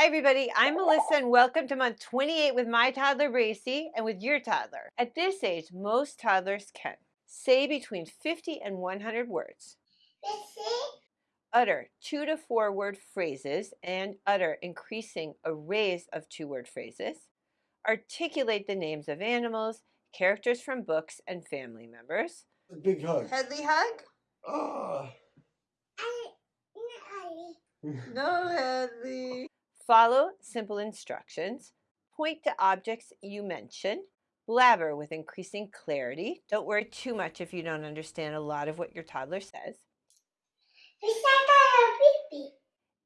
Hi everybody, I'm Melissa and welcome to month 28 with my toddler Bracy and with your toddler. At this age, most toddlers can say between 50 and 100 words, utter two to four word phrases and utter increasing arrays of two word phrases, articulate the names of animals, characters from books, and family members. A big hug. Headley hug? Ah. No, Headley. Follow simple instructions. Point to objects you mention. Blabber with increasing clarity. Don't worry too much if you don't understand a lot of what your toddler says.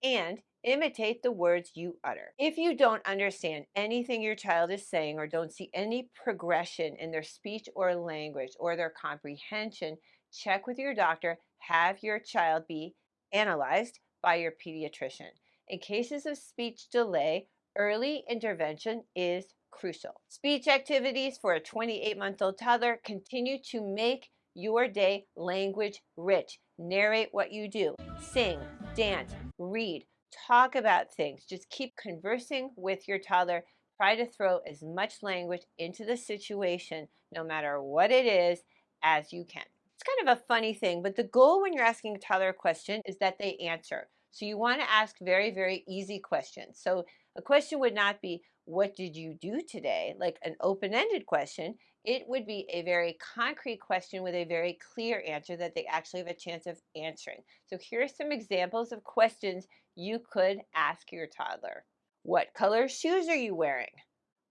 And imitate the words you utter. If you don't understand anything your child is saying or don't see any progression in their speech or language or their comprehension, check with your doctor. Have your child be analyzed by your pediatrician. In cases of speech delay, early intervention is crucial. Speech activities for a 28-month-old toddler continue to make your day language rich. Narrate what you do. Sing, dance, read, talk about things. Just keep conversing with your toddler. Try to throw as much language into the situation, no matter what it is, as you can. It's kind of a funny thing, but the goal when you're asking a toddler a question is that they answer. So you want to ask very, very easy questions. So a question would not be, what did you do today? Like an open-ended question. It would be a very concrete question with a very clear answer that they actually have a chance of answering. So here are some examples of questions you could ask your toddler. What color shoes are you wearing?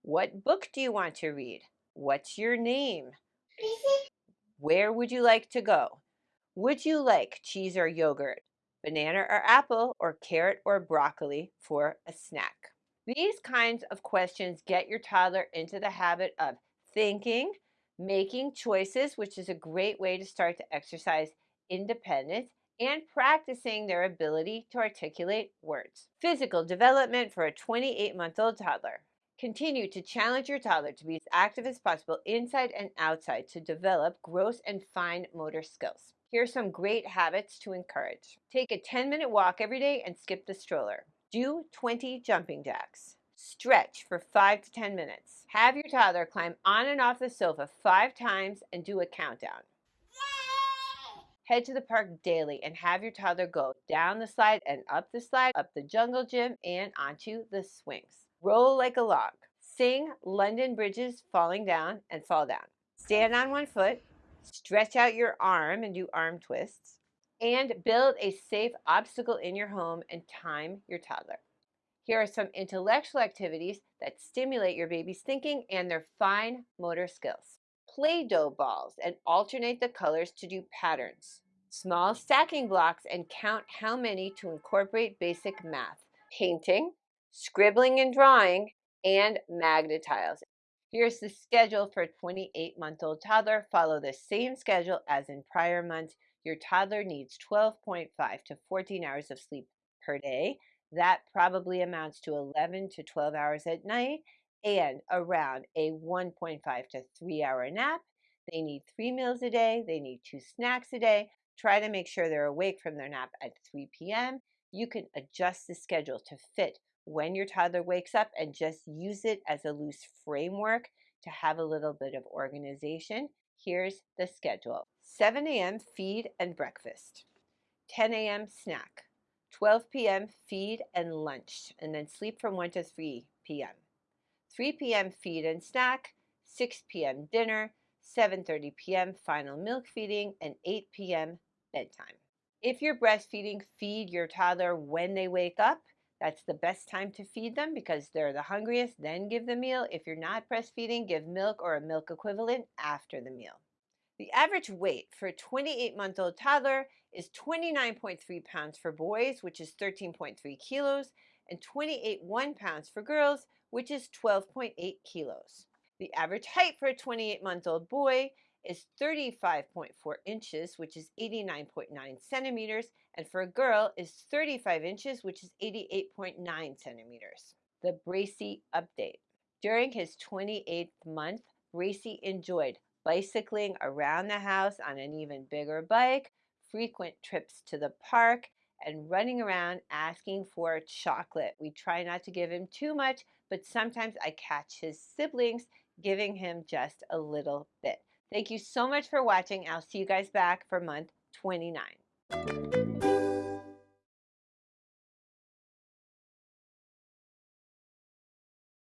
What book do you want to read? What's your name? Where would you like to go? Would you like cheese or yogurt? Banana or apple, or carrot or broccoli for a snack. These kinds of questions get your toddler into the habit of thinking, making choices, which is a great way to start to exercise independence, and practicing their ability to articulate words. Physical development for a 28-month-old toddler. Continue to challenge your toddler to be as active as possible inside and outside to develop gross and fine motor skills. Here are some great habits to encourage. Take a 10 minute walk every day and skip the stroller. Do 20 jumping jacks. Stretch for 5 to 10 minutes. Have your toddler climb on and off the sofa five times and do a countdown. Head to the park daily and have your toddler go down the slide and up the slide, up the jungle gym, and onto the swings. Roll like a log. Sing London Bridges falling down and fall down. Stand on one foot, Stretch out your arm and do arm twists. And build a safe obstacle in your home and time your toddler. Here are some intellectual activities that stimulate your baby's thinking and their fine motor skills. Play-Doh balls and alternate the colors to do patterns. Small stacking blocks and count how many to incorporate basic math. Painting, scribbling and drawing, and Magna-Tiles. Here's the schedule for a 28-month-old toddler. Follow the same schedule as in prior months. Your toddler needs 12.5 to 14 hours of sleep per day. That probably amounts to 11 to 12 hours at night and around a 1.5 to 3 hour nap. They need three meals a day. They need two snacks a day. Try to make sure they're awake from their nap at 3 p.m. You can adjust the schedule to fit when your toddler wakes up and just use it as a loose framework to have a little bit of organization. Here's the schedule. 7 a.m. feed and breakfast. 10 a.m. snack. 12 p.m. feed and lunch, and then sleep from 1 to 3 p.m. 3 p.m. feed and snack. 6 p.m. dinner. 7.30 p.m. final milk feeding, and 8 p.m. bedtime. If you're breastfeeding, feed your toddler when they wake up that's the best time to feed them because they're the hungriest. Then give the meal. If you're not breastfeeding, give milk or a milk equivalent after the meal. The average weight for a 28-month-old toddler is 29.3 pounds for boys, which is 13.3 kilos, and 28.1 pounds for girls, which is 12.8 kilos. The average height for a 28-month-old boy is 35.4 inches, which is 89.9 centimeters, and for a girl is 35 inches, which is 88.9 centimeters. The Bracy update. During his 28th month, Bracy enjoyed bicycling around the house on an even bigger bike, frequent trips to the park, and running around asking for chocolate. We try not to give him too much, but sometimes I catch his siblings giving him just a little bit. Thank you so much for watching. I'll see you guys back for month 29.